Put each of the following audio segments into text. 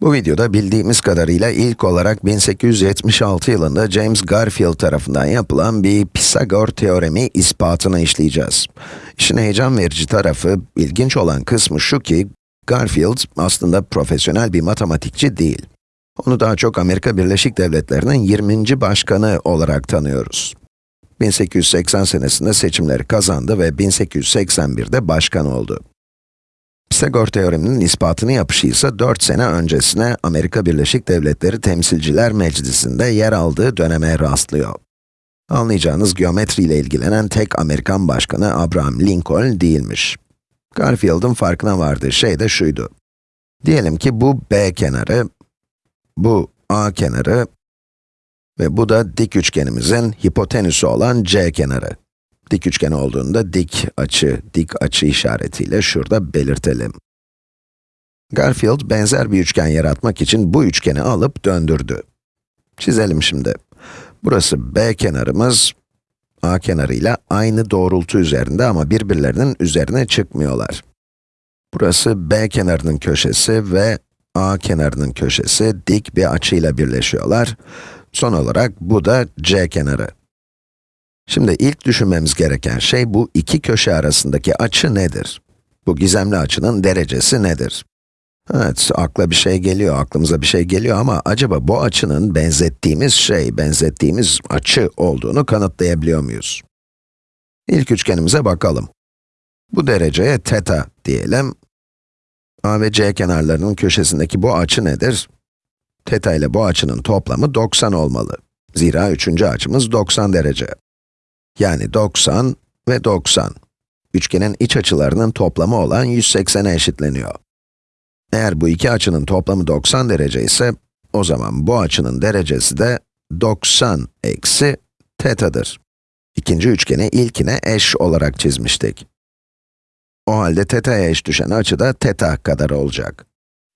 Bu videoda bildiğimiz kadarıyla ilk olarak 1876 yılında James Garfield tarafından yapılan bir Pisagor teoremi ispatını işleyeceğiz. İşin heyecan verici tarafı, ilginç olan kısmı şu ki, Garfield aslında profesyonel bir matematikçi değil. Onu daha çok Amerika Birleşik Devletleri'nin 20. başkanı olarak tanıyoruz. 1880 senesinde seçimleri kazandı ve 1881'de başkan oldu. Pisagor teoreminin ispatını yapışı ise 4 sene öncesine Amerika Birleşik Devletleri Temsilciler Meclisi'nde yer aldığı döneme rastlıyor. Anlayacağınız geometriyle ilgilenen tek Amerikan başkanı Abraham Lincoln değilmiş. Garfield'ın farkına vardığı şey de şuydu. Diyelim ki bu B kenarı, bu A kenarı ve bu da dik üçgenimizin hipotenüsü olan C kenarı. Dik üçgen olduğunda dik açı, dik açı işaretiyle şurada belirtelim. Garfield benzer bir üçgen yaratmak için bu üçgeni alıp döndürdü. Çizelim şimdi. Burası B kenarımız, A kenarıyla aynı doğrultu üzerinde ama birbirlerinin üzerine çıkmıyorlar. Burası B kenarının köşesi ve A kenarının köşesi dik bir açıyla birleşiyorlar. Son olarak bu da C kenarı. Şimdi ilk düşünmemiz gereken şey bu iki köşe arasındaki açı nedir? Bu gizemli açının derecesi nedir? Evet, akla bir şey geliyor, aklımıza bir şey geliyor ama acaba bu açının benzettiğimiz şey, benzettiğimiz açı olduğunu kanıtlayabiliyor muyuz? İlk üçgenimize bakalım. Bu dereceye teta diyelim. A ve C kenarlarının köşesindeki bu açı nedir? Teta ile bu açının toplamı 90 olmalı. Zira üçüncü açımız 90 derece. Yani 90 ve 90. Üçgenin iç açılarının toplamı olan 180'e eşitleniyor. Eğer bu iki açının toplamı 90 derece ise, o zaman bu açının derecesi de 90 eksi tetadır. İkinci üçgeni ilkine eş olarak çizmiştik. O halde teta'ya eş düşen açı da teta kadar olacak.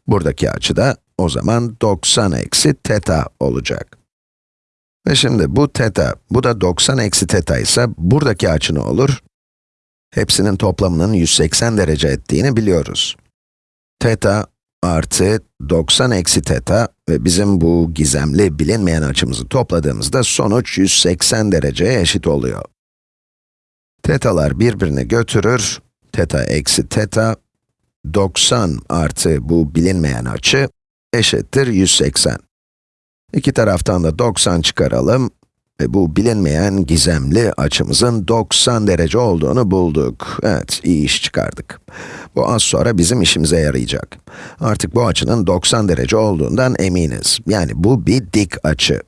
Buradaki açı da o zaman 90 eksi teta olacak. Ve şimdi bu teta, bu da 90 eksi teta ise buradaki açı ne olur? Hepsinin toplamının 180 derece ettiğini biliyoruz. Teta artı 90 eksi teta ve bizim bu gizemli bilinmeyen açımızı topladığımızda sonuç 180 dereceye eşit oluyor. Tetalar birbirini götürür, teta eksi teta, 90 artı bu bilinmeyen açı eşittir 180. İki taraftan da 90 çıkaralım ve bu bilinmeyen gizemli açımızın 90 derece olduğunu bulduk. Evet, iyi iş çıkardık. Bu az sonra bizim işimize yarayacak. Artık bu açının 90 derece olduğundan eminiz. Yani bu bir dik açı.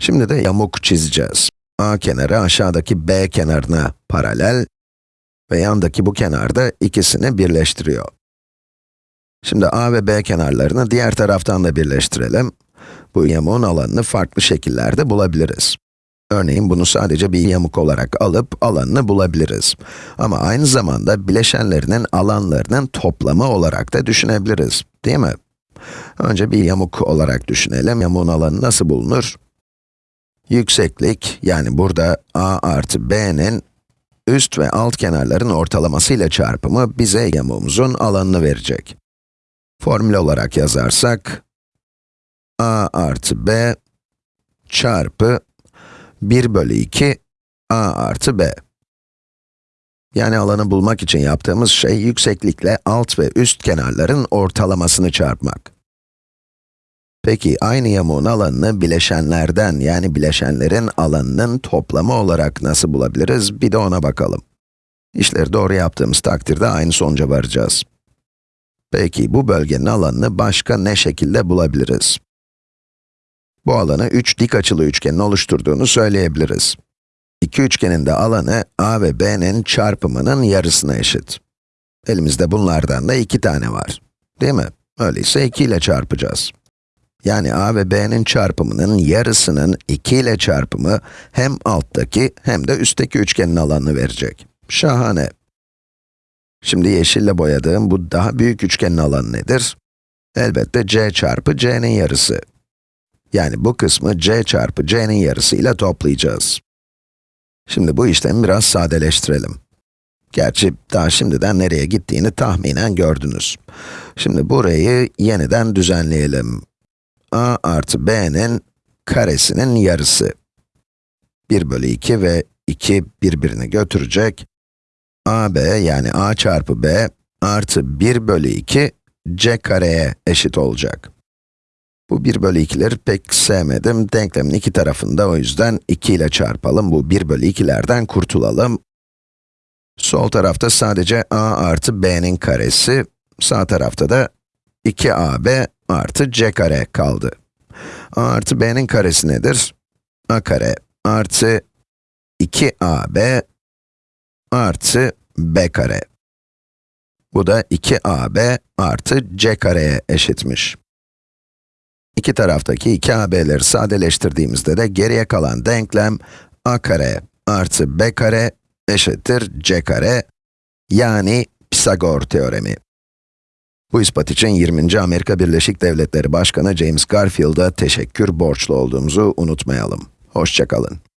Şimdi de yamuk çizeceğiz. A kenarı aşağıdaki B kenarına paralel ve yandaki bu kenarda ikisini birleştiriyor. Şimdi A ve B kenarlarını diğer taraftan da birleştirelim. Bu yamuğun alanını farklı şekillerde bulabiliriz. Örneğin bunu sadece bir yamuk olarak alıp alanını bulabiliriz. Ama aynı zamanda bileşenlerinin alanlarının toplamı olarak da düşünebiliriz, değil mi? Önce bir yamuk olarak düşünelim. Yamuğun alanı nasıl bulunur? Yükseklik, yani burada a artı b'nin üst ve alt kenarların ortalamasıyla çarpımı bize yamuğumuzun alanını verecek. Formül olarak yazarsak, a artı b çarpı 1 bölü 2 a artı b. Yani alanı bulmak için yaptığımız şey yükseklikle alt ve üst kenarların ortalamasını çarpmak. Peki aynı yamuğun alanını bileşenlerden yani bileşenlerin alanının toplamı olarak nasıl bulabiliriz? Bir de ona bakalım. İşleri doğru yaptığımız takdirde aynı sonuca varacağız. Peki bu bölgenin alanını başka ne şekilde bulabiliriz? Bu alanı 3 dik açılı üçgenin oluşturduğunu söyleyebiliriz. İki üçgenin de alanı a ve b'nin çarpımının yarısına eşit. Elimizde bunlardan da iki tane var. Değil mi? Öyleyse 2 ile çarpacağız. Yani a ve b'nin çarpımının yarısının 2 ile çarpımı hem alttaki hem de üstteki üçgenin alanını verecek. Şahane. Şimdi yeşille boyadığım bu daha büyük üçgenin alanı nedir? Elbette c çarpı c'nin yarısı. Yani bu kısmı c çarpı c'nin yarısıyla toplayacağız. Şimdi bu işlemi biraz sadeleştirelim. Gerçi daha şimdiden nereye gittiğini tahminen gördünüz. Şimdi burayı yeniden düzenleyelim. a artı b'nin karesinin yarısı. 1 bölü 2 ve 2 birbirini götürecek. ab yani a çarpı b artı 1 bölü 2 c kareye eşit olacak. Bu 1 bölü 2'leri pek sevmedim. Denklemin iki tarafında o yüzden 2 ile çarpalım. Bu 1 bölü 2'lerden kurtulalım. Sol tarafta sadece a artı b'nin karesi, sağ tarafta da 2ab artı c kare kaldı. a artı b'nin karesi nedir? a kare artı 2ab artı b kare. Bu da 2ab artı c kareye eşitmiş. İki taraftaki 2ab'leri sadeleştirdiğimizde de geriye kalan denklem a kare artı b kare eşittir c kare, yani Pisagor teoremi. Bu ispat için 20. Amerika Birleşik Devletleri Başkanı James Garfield'a teşekkür borçlu olduğumuzu unutmayalım. Hoşçakalın.